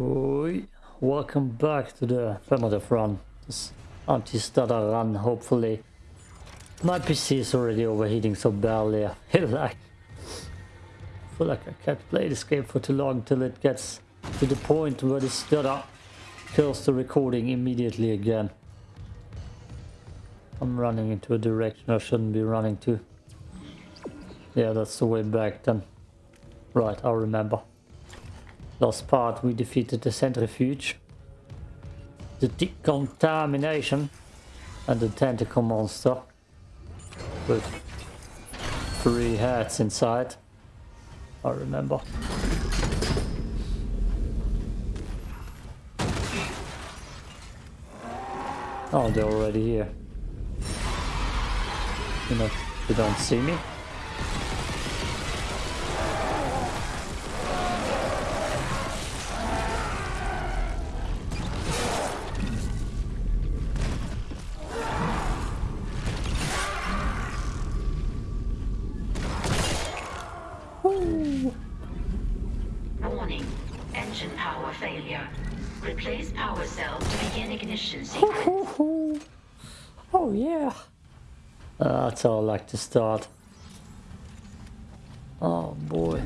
Oi. Welcome back to the primitive run. This anti-stutter run, hopefully. My PC is already overheating so badly. I feel like, I feel like I can't play this game for too long till it gets to the point where the stutter kills the recording immediately again. I'm running into a direction I shouldn't be running to. Yeah, that's the way back then. Right, I remember. Last part we defeated the centrifuge. The decontamination. And the tentacle monster. With three heads inside. I remember. Oh, they're already here. You know, they don't see me. Failure. Replace power cell to begin ignition sequence. Oh yeah. Uh, that's how I like to start. Oh boy.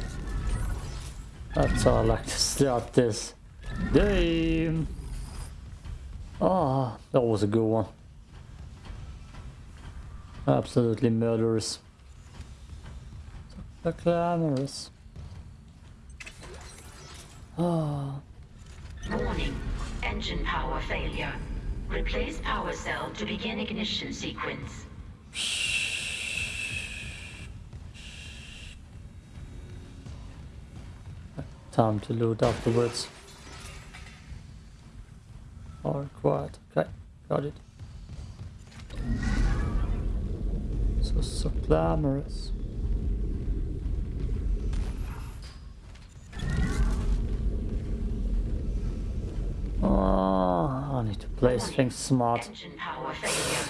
That's how I like to start this game. Ah, that was a good one. Absolutely murderous. So glamorous. Ah. Warning. Engine power failure. Replace power cell to begin ignition sequence. Time to loot afterwards. Or quiet. Okay, got it. So, so glamorous. I place things smart. Engine power failure.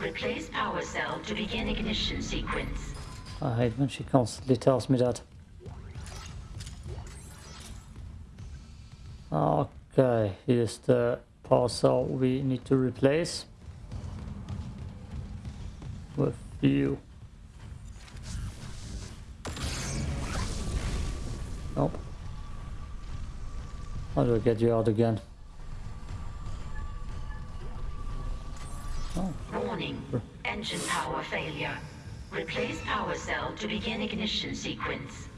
Replace power cell to begin ignition sequence. I hate when she constantly tells me that. Okay, here's the power cell we need to replace with you. Nope. How do I get you out again? Cell to begin ignition sequence.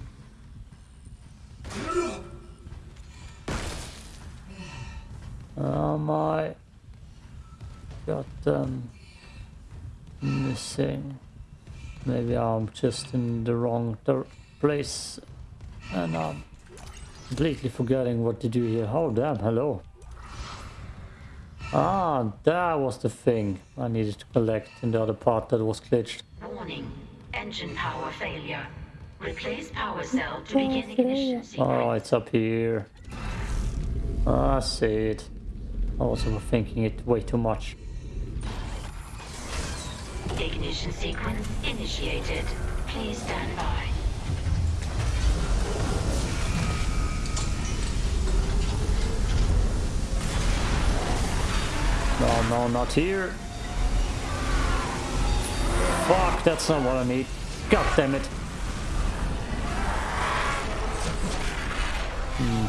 am I got them missing? Maybe I'm just in the wrong place and I'm completely forgetting what to do here. Oh damn, hello. Ah, that was the thing I needed to collect in the other part that was glitched. Warning. Engine power failure. Replace power cell to begin ignition sequence. Oh, it's up here. Ah, I see it. I was overthinking it way too much. Ignition sequence initiated. Please stand by. No, no, not here. Fuck, that's not what I need. God damn it. Hmm.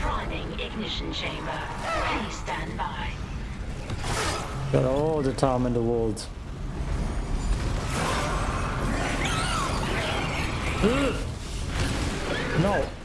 Priming ignition chamber. Please stand by. Got all the time in the world. No.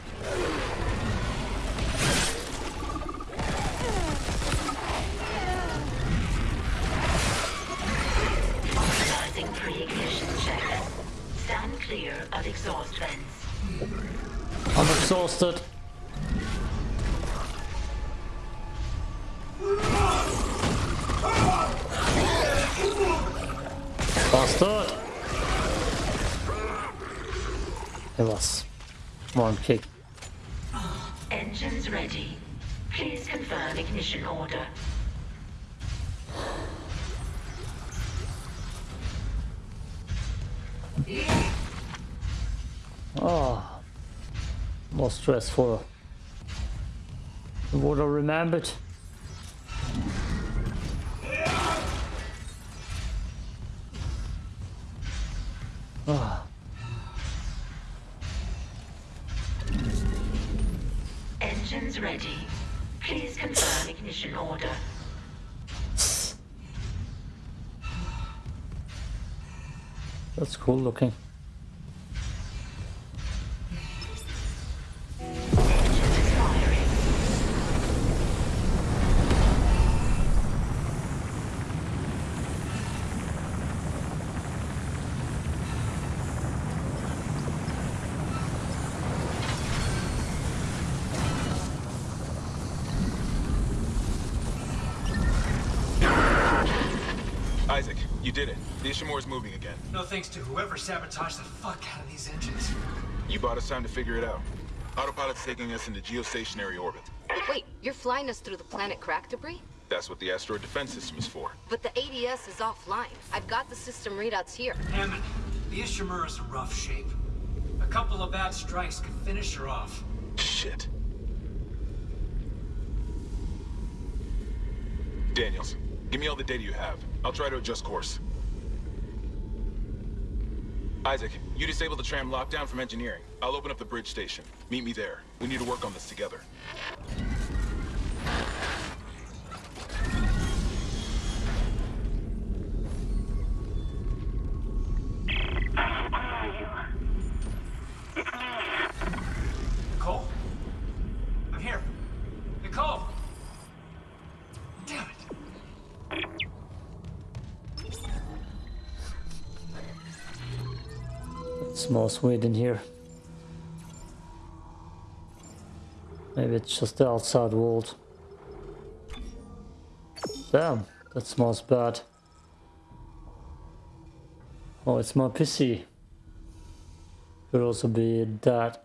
Oh, more stressful. What I remembered. Looking. No thanks to whoever sabotaged the fuck out of these engines. You bought us time to figure it out. Autopilot's taking us into geostationary orbit. Wait, you're flying us through the planet crack debris? That's what the asteroid defense system is for. But the ADS is offline. I've got the system readouts here. Hammond, the Ishimura's in rough shape. A couple of bad strikes could finish her off. Shit. Daniels, give me all the data you have. I'll try to adjust course. Isaac, you disable the tram lockdown from engineering. I'll open up the bridge station. Meet me there. We need to work on this together. Smells in here. Maybe it's just the outside world. Damn, that smells bad. Oh, it's my PC. Could also be that.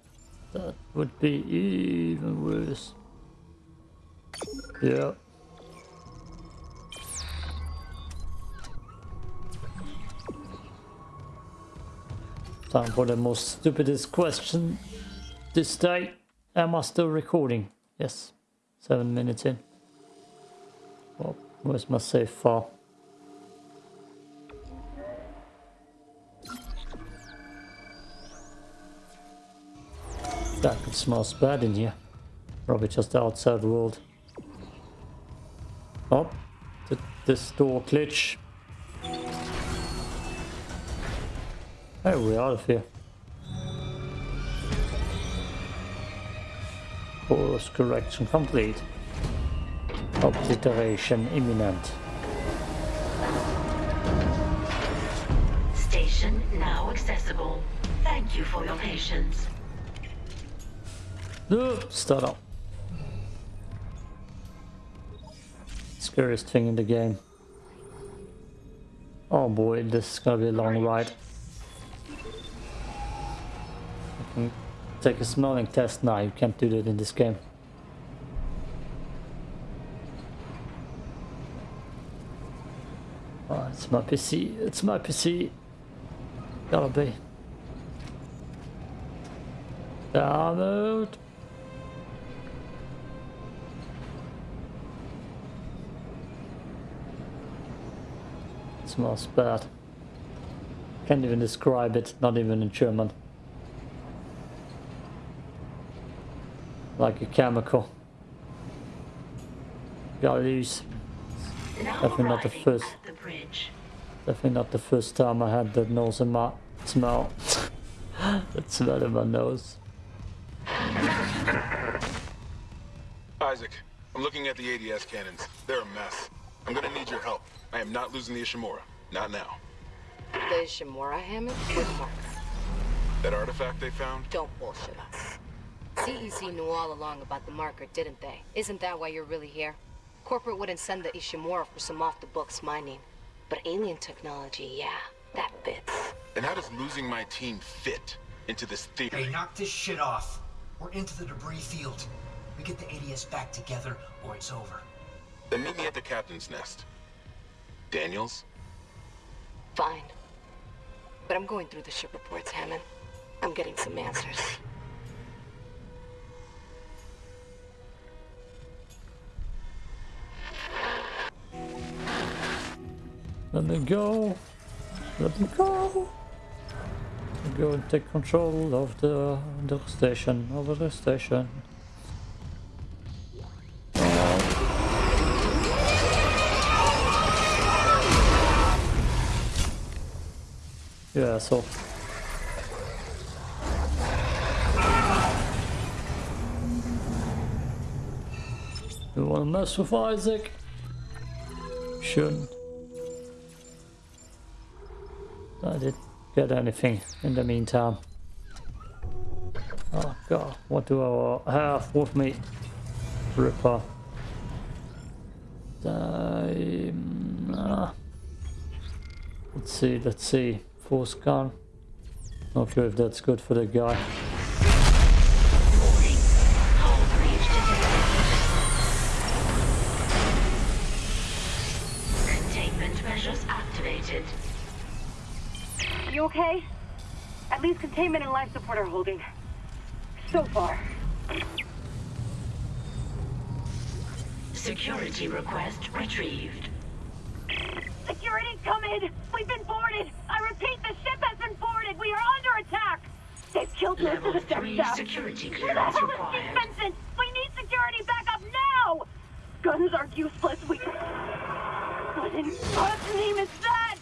That would be even worse. Yeah. Time for the most stupidest question this day. Am I still recording? Yes. Seven minutes in. Well, where's my save file? That smells bad in here. Probably just the outside world. Oh, did this door glitch? Hey, we're out of here. Course correction complete. Obliteration imminent. Station now accessible. Thank you for your patience. No, start up. Scariest thing in the game. Oh boy, this is gonna be a long ride. I can Mm. take a smelling test now, you can't do that in this game. Oh, it's my PC, it's my PC. Gotta be. Download. smells bad. Can't even describe it, not even in German. Like a chemical. Gotta use. Now Definitely not the first. the bridge. Definitely not the first time I had that nose in my smell. that smell in my nose. Isaac, I'm looking at the ADS cannons. They're a mess. I'm gonna need your help. I am not losing the Ishimura. Not now. The Ishimura Hammond with Mark. That artifact they found? Don't bullshit us. CEC knew all along about the marker, didn't they? Isn't that why you're really here? Corporate wouldn't send the Ishimura for some off-the-books mining. But alien technology, yeah, that fits. And how does losing my team fit into this theory? Hey, knock this shit off. We're into the debris field. We get the ADS back together, or it's over. Then meet me at the captain's nest. Daniels? Fine. But I'm going through the ship reports, Hammond. I'm getting some answers. Let me go. Let me go. Go and take control of the the station. Over the station. Yeah, so You wanna mess with Isaac? Shouldn't. I didn't get anything in the meantime. Oh god, what do I have with me? Ripper. Um, ah. Let's see, let's see. Force gun. Not sure if that's good for the guy. Containment measures activated. You okay? At least containment and life support are holding. So far. Security request retrieved. Security, come in! We've been boarded! I repeat, the ship has been boarded! We are under attack! They've killed most of the 3 staff. security Who the hell is required. Steve Benson? We need security backup now! Guns are useless. We... What in God's name is that?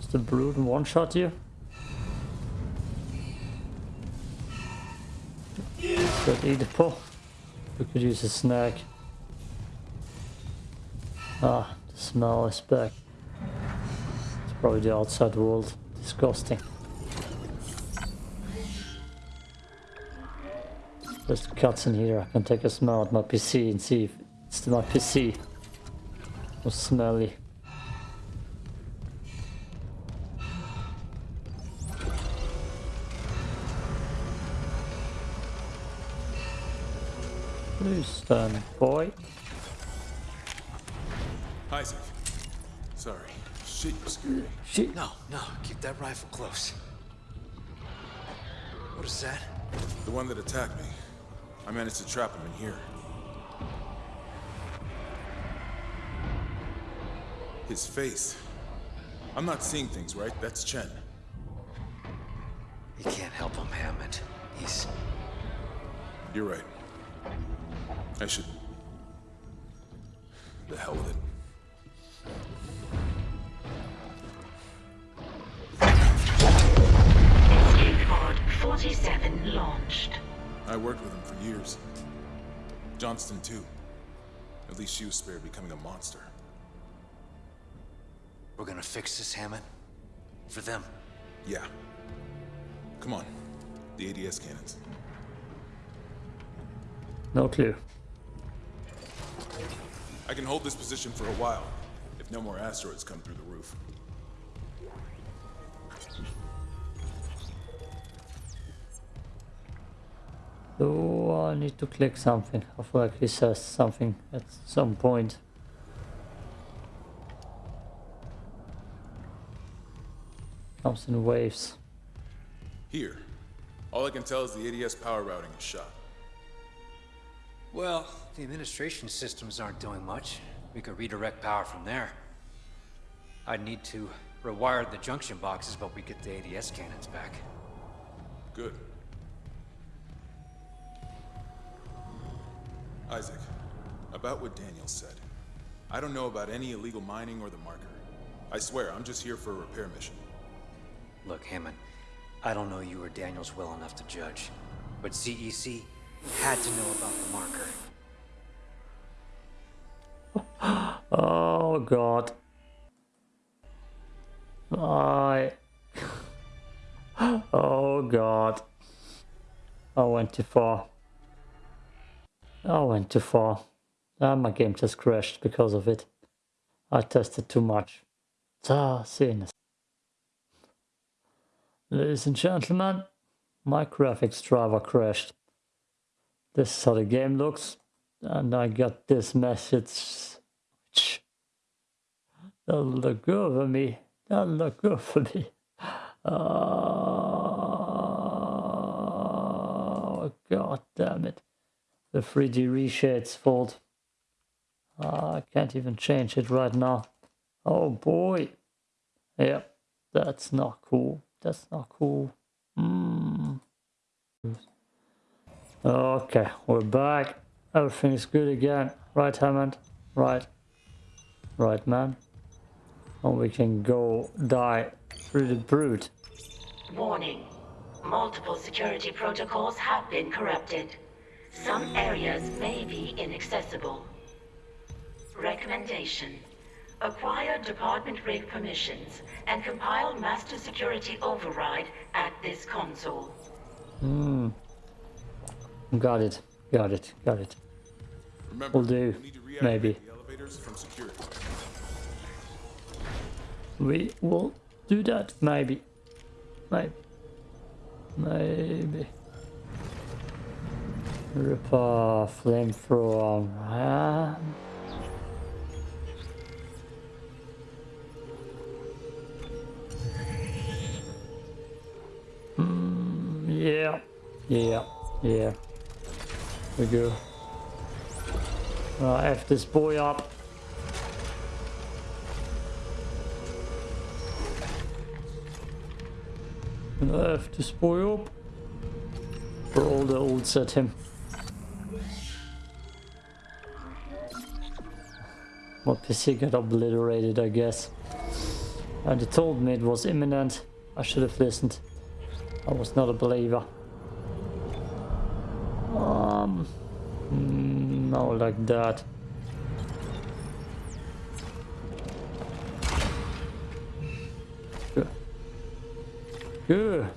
Is the brood one shot you? Could eat a pull. We could use a snack. Ah, the smell is back. It's probably the outside world. Disgusting. There's the cuts in here. I can take a smell at my PC and see if it's my PC was smelly. Please stand, boy. Isaac. Sorry. Shit, you scared me. Shit. No, no, keep that rifle close. What is that? The one that attacked me. I managed to trap him in here. His face. I'm not seeing things, right? That's Chen. You can't help him, Hammond. He's... You're right. I should... The hell with it. Escape pod 47 launched. I worked with him for years. Johnston, too. At least she was spared becoming a monster. We're gonna fix this, Hammond. For them. Yeah. Come on. The ADS cannons. No clue. I can hold this position for a while, if no more asteroids come through the roof. So I need to click something. I feel like this says something at some point. Comes in waves. Here. All I can tell is the ADS power routing is shot. Well, the administration systems aren't doing much. We could redirect power from there. I'd need to rewire the junction boxes, but we get the ADS cannons back. Good. Isaac, about what Daniel said. I don't know about any illegal mining or the marker. I swear, I'm just here for a repair mission. Look, Hammond, I don't know you or Daniels well enough to judge, but CEC had to know about the marker. Oh god. I. Oh god. I went too far. I went too far. Ah, my game just crashed because of it. I tested too much. Star Scenes. Ladies and gentlemen, my graphics driver crashed. This is how the game looks, and I got this message. That'll look for me. That'll look for me. Oh, god damn it. The 3D reshade's fault. Uh, I can't even change it right now. Oh boy. Yep, that's not cool. That's not cool. Mm. Okay, we're back. Everything is good again. Right, Hammond? Right. Right, man. And we can go die through the brute. Warning. Multiple security protocols have been corrupted. Some areas may be inaccessible. Recommendation. Acquire department rig permissions and compile master security override at this console. Hmm. Got it. Got it. Got it. Remember, Will do. we need Maybe. from. We will do that. Maybe. Maybe. Maybe. Rip off flamethrower. Ah. Mm, yeah. Yeah. Yeah. We go. Uh, F this boy up. F this boy up. For all the ults at him. My PC got obliterated, I guess. And it told me it was imminent. I should have listened. I was not a believer. Um, mm, no, like that. Good. Good.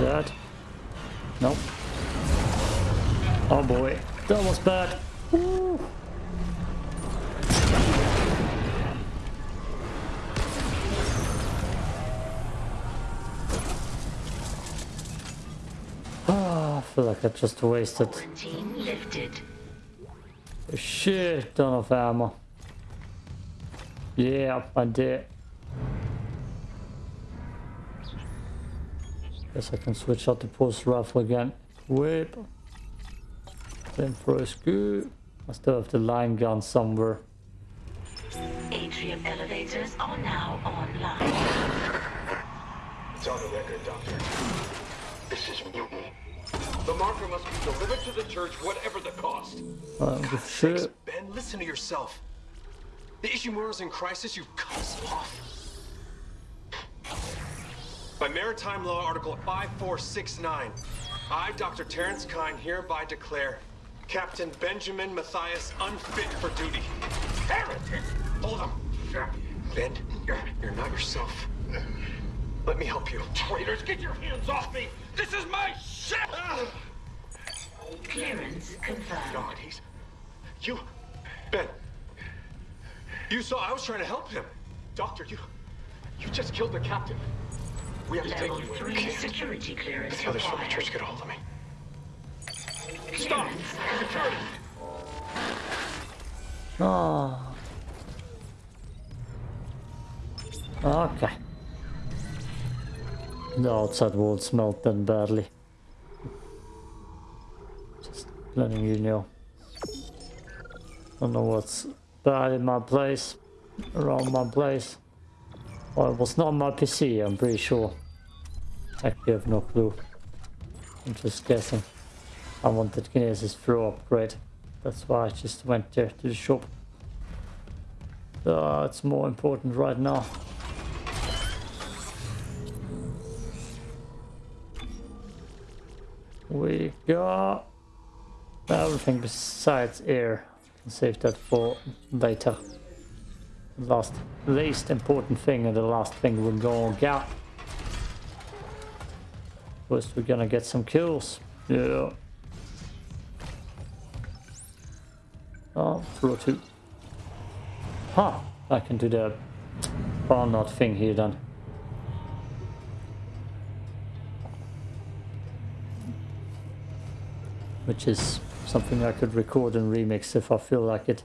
Dad. Nope. Oh boy, that was bad. Woo. Ah, I feel like I just wasted a shit ton of ammo. Yeah, I did. Guess I can switch out the pulse rifle again. Whip. Flamethrower is good. I still have the line gun somewhere. Atrium elevators are now online. It's on the record, Doctor. This is mutiny. The marker must be delivered to the church, whatever the cost. Uh, I don't give a shit. Ben, listen to yourself. The Ishimura's in crisis, you've cut us off. By Maritime Law Article 5469, I, Dr. Terrence Kyne, hereby declare Captain Benjamin Mathius unfit for duty. Heretic! Hold him! Ben, you're, you're not yourself. Let me help you. Traitors, get your hands off me! This is my ship! Clearance confirmed. God, he's... You... Ben. You saw I was trying to help him. Doctor, you... You just killed the captain. We have to take Level you in. 3 okay? security clearance The others from the church get a hold of me. Stop! Confirmed. Oh. Okay. The outside walls melted badly. Just letting you know. I don't know what's bad in my place, around my place. It was not on my PC, I'm pretty sure. Actually, I have no clue. I'm just guessing. I wanted Kinesis Pro upgrade. That's why I just went there to the shop. Uh, it's more important right now. We got everything besides air. Save that for later. Last, least important thing and the last thing we're gonna get. First we're gonna get some kills. Yeah. Oh, floor two. Huh, I can do the barnard thing here then. Which is something I could record and remix if I feel like it.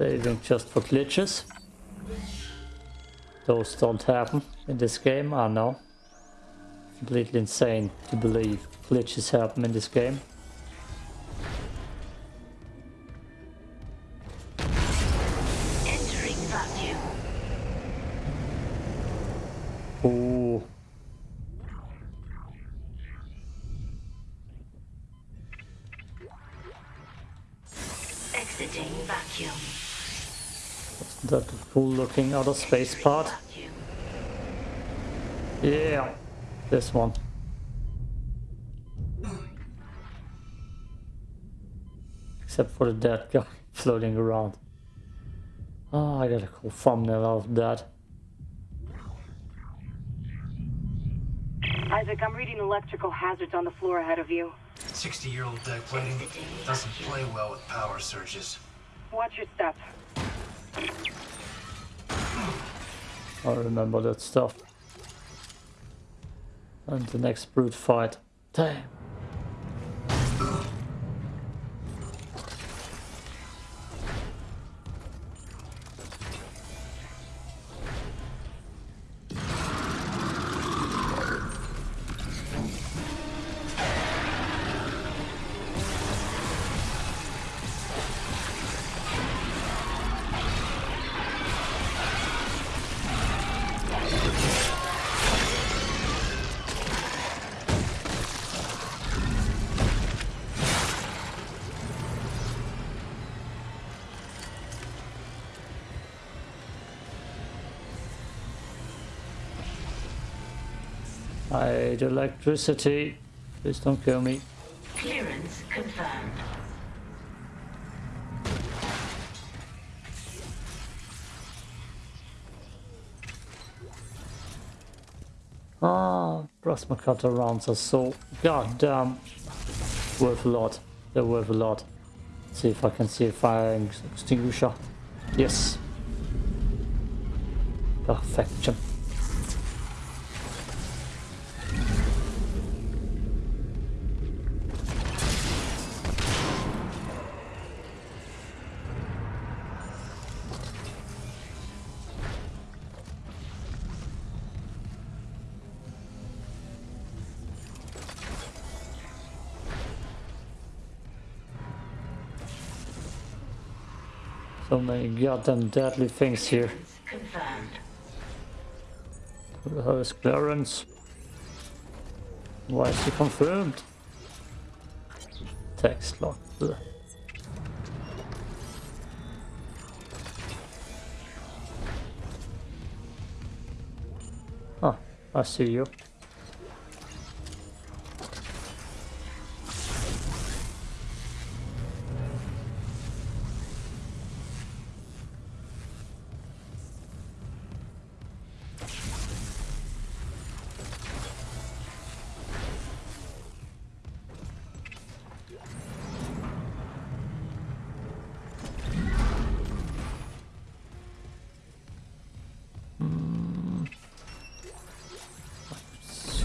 Saving just for glitches. Those don't happen in this game, I know. Completely insane to believe glitches happen in this game. Entering vacuum. Ooh. Exiting vacuum. That cool looking outer space part. Yeah. This one. Except for the dead guy floating around. Oh, I got a cool thumbnail out of that. Isaac, I'm reading electrical hazards on the floor ahead of you. 60 year old deck plating doesn't play well with power surges. Watch your step. I remember that stuff. And the next brute fight. Damn. Hate electricity. Please don't kill me. Clearance confirmed. Ah, plasma cutter rounds are so goddamn worth a lot. They're worth a lot. see if I can see a fire extinguisher. Yes. Perfection. So many goddamn deadly things here. Who the Clarence? Why is he confirmed? Text lock. Ugh. Ah, I see you.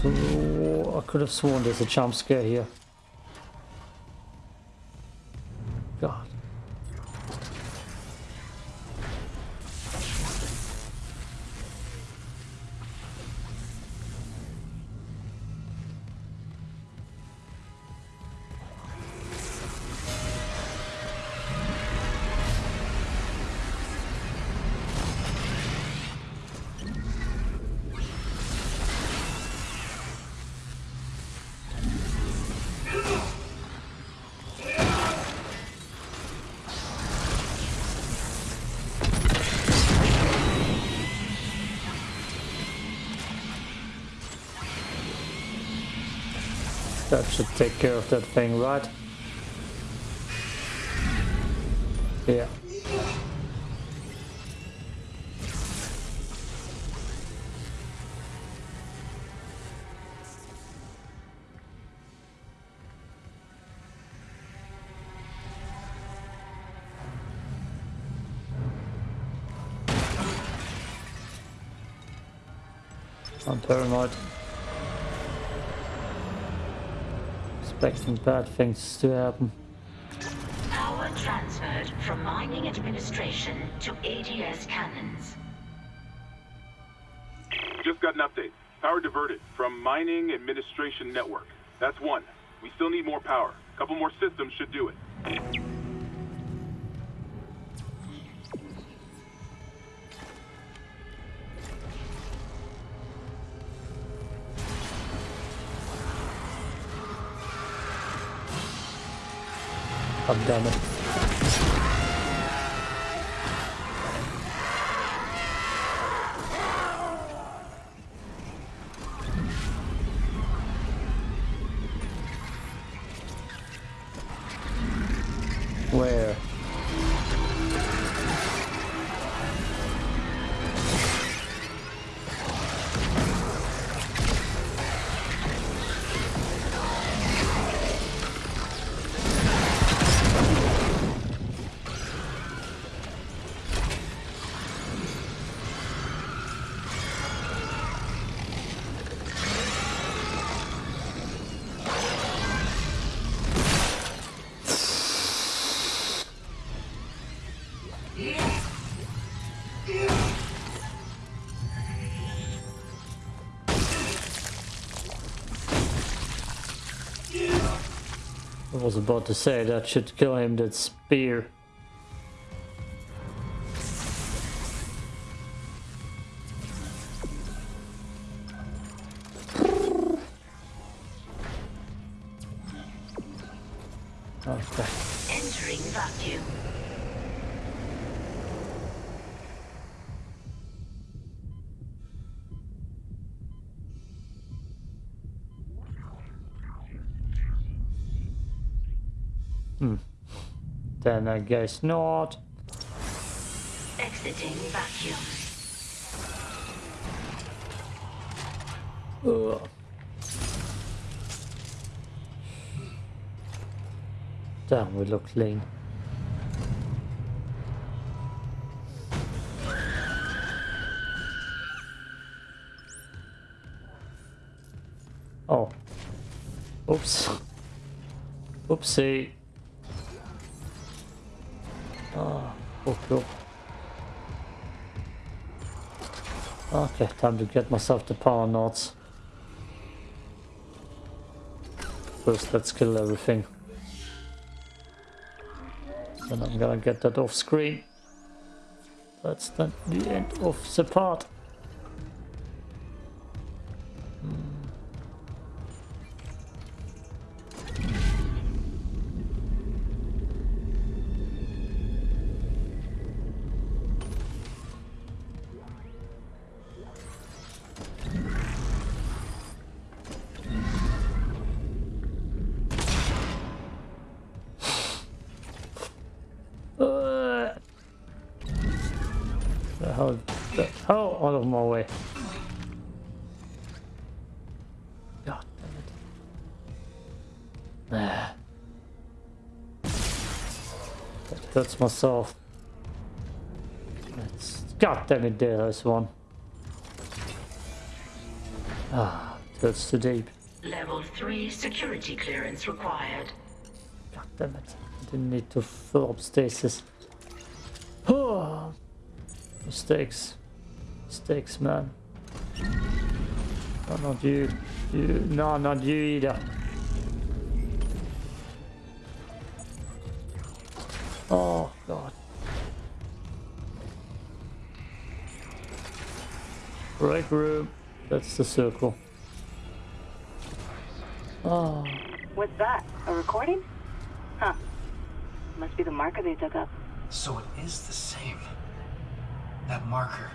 I could have sworn there's a jump scare here. Should take care of that thing, right? Yeah. I'm paranoid. Expecting bad things to happen. Power transferred from mining administration to ADS cannons. Just got an update. Power diverted from mining administration network. That's one. We still need more power. A couple more systems should do it. Damn it. Was about to say that should kill him, that spear. Okay. Entering vacuum. Then I guess not. Exiting vacuum. Ugh. Damn, we look clean. Oh. Oops. Oopsie. Okay, time to get myself the power nodes. First, let's kill everything. Then I'm gonna get that off screen. That's the end of the part. Hurts myself. That's, God damn it, there's one. Ah, it hurts too deep. Level 3 security clearance required. God damn it. I didn't need to fill up stasis. Oh, mistakes. Mistakes, man. No, not you. You. No, not you either. Oh, God. Break room. That's the circle. Ah. Oh. What's that? A recording? Huh. Must be the marker they dug up. So it is the same. That marker.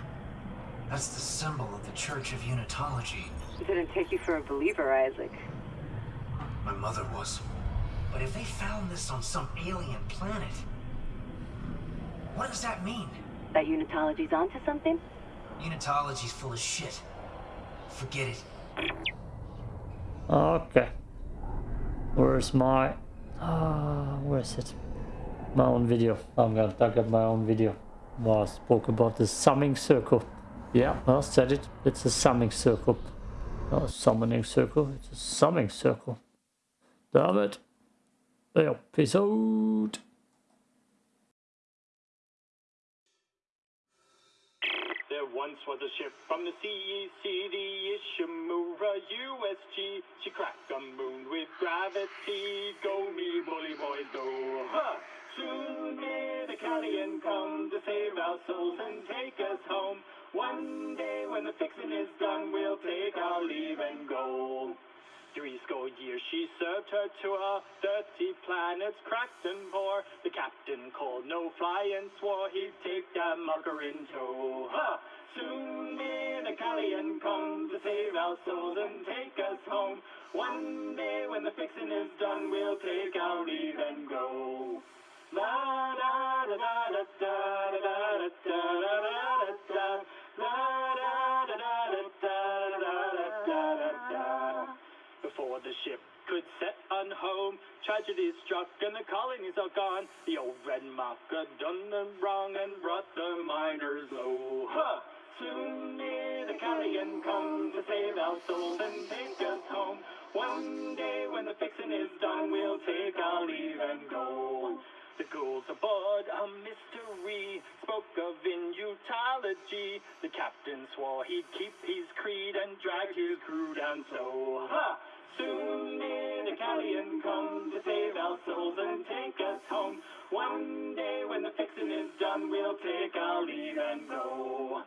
That's the symbol of the Church of Unitology. Didn't take you for a believer, Isaac. My mother was. But if they found this on some alien planet, what does that mean? That Unitology's onto something? Unitology's full of shit. Forget it. Okay. Where's my... Ah, where is it? My own video. I'm gonna talk about my own video. Well, I spoke about the summing circle. Yeah, I said it. It's a summing circle. Not a summoning circle. It's a summing circle. Damn it. Yeah, peace out. There once was a ship from the CEC, the Ishimura USG. She cracked the moon with gravity. Go me bully boys, go! Soon may the Kellion come to save our souls and take us home. One day when the fixing is done, we'll take our leave and go. Three score years she served her tour, thirty planets cracked and poor. The captain called no fly and swore he'd take that mucker in tow. Huh! Soon may the Kellion come to save our souls and take us home. One day when the fixing is done, we'll take our leave and go. La da da da da tragedy struck and the colonies are gone. The old red marker done them wrong and brought the miners low. Huh! Soon may the Kellion come to save our souls and take us home. One day when the fixing is done, we'll take our leave and go. The ghouls aboard a mystery spoke of Unitology. The captain swore he'd keep his creed and dragged his crew down so. Ha! Soon may the Kellion come to save our souls and take us home. One day when the fixing is done, we'll take our leave and go.